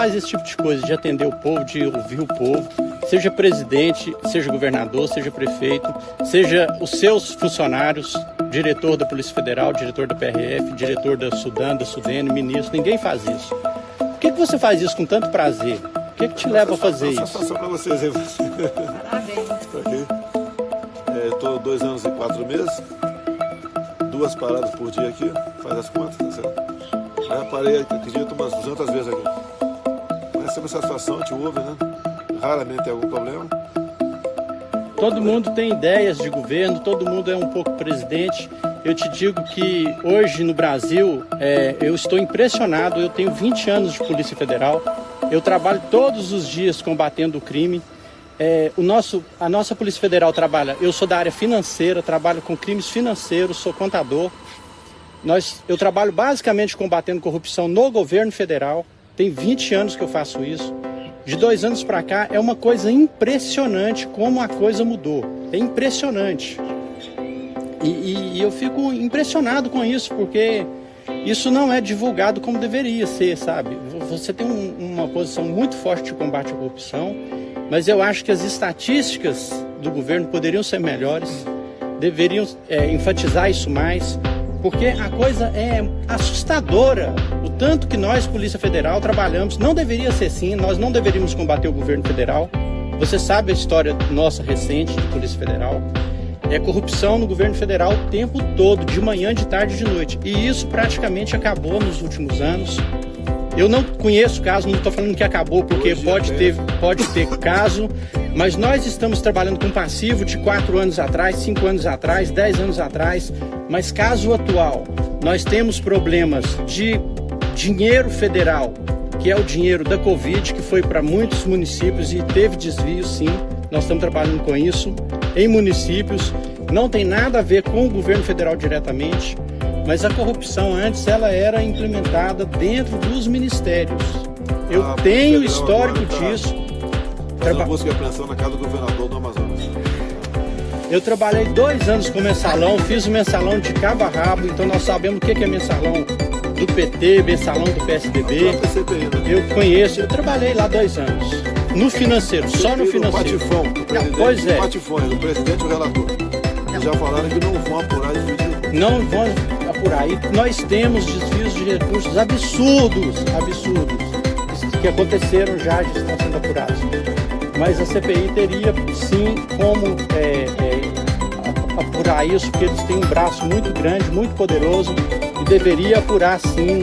faz esse tipo de coisa, de atender o povo, de ouvir o povo, seja presidente, seja governador, seja prefeito, seja os seus funcionários, diretor da Polícia Federal, diretor da PRF, diretor da Sudan, da Sudene, ministro, ninguém faz isso. Por que, que você faz isso com tanto prazer? O que, que te leva a fazer isso? Só para vocês aí. Parabéns. Estou dois anos e quatro meses, duas paradas por dia aqui, faz as contas, tá certo? Já parei, acredito, umas 200 vezes aqui. Sempre satisfação, te ouve, né? Raramente tem algum problema. Todo mundo tem ideias de governo, todo mundo é um pouco presidente. Eu te digo que hoje no Brasil é, eu estou impressionado. Eu tenho 20 anos de Polícia Federal. Eu trabalho todos os dias combatendo o crime. É, o nosso, a nossa Polícia Federal trabalha. Eu sou da área financeira, trabalho com crimes financeiros, sou contador. Nós, eu trabalho basicamente combatendo corrupção no governo federal. Tem 20 anos que eu faço isso. De dois anos para cá é uma coisa impressionante como a coisa mudou. É impressionante. E, e, e eu fico impressionado com isso, porque isso não é divulgado como deveria ser, sabe? Você tem um, uma posição muito forte de combate à corrupção, mas eu acho que as estatísticas do governo poderiam ser melhores, deveriam é, enfatizar isso mais, porque a coisa é assustadora. O tanto que nós, Polícia Federal, trabalhamos, não deveria ser assim, nós não deveríamos combater o governo federal. Você sabe a história nossa recente de Polícia Federal. É corrupção no governo federal o tempo todo, de manhã, de tarde e de noite. E isso praticamente acabou nos últimos anos. Eu não conheço caso, não estou falando que acabou, porque pode ter, pode ter caso, mas nós estamos trabalhando com passivo de 4 anos atrás, 5 anos atrás, 10 anos atrás, mas caso atual, nós temos problemas de dinheiro federal, que é o dinheiro da Covid, que foi para muitos municípios e teve desvio sim, nós estamos trabalhando com isso em municípios, não tem nada a ver com o governo federal diretamente, mas a corrupção antes ela era implementada dentro dos ministérios. Eu ah, tenho histórico disso. Traba... busca e apreensão na casa do governador do Amazonas. Eu trabalhei dois anos com mensalão, fiz o mensalão de cabo a rabo, então nós sabemos o que é mensalão do PT, mensalão do PSDB. Né? Eu conheço, eu trabalhei lá dois anos. No financeiro, só no financeiro. Patifão, pois é. Patifões, o presidente e o relator. Já falaram que não vão apurar isso Não vão apurar. E nós temos desvios de recursos absurdos, absurdos, que aconteceram já e estão sendo apurados mas a CPI teria sim como é, é, apurar isso, porque eles têm um braço muito grande, muito poderoso e deveria apurar sim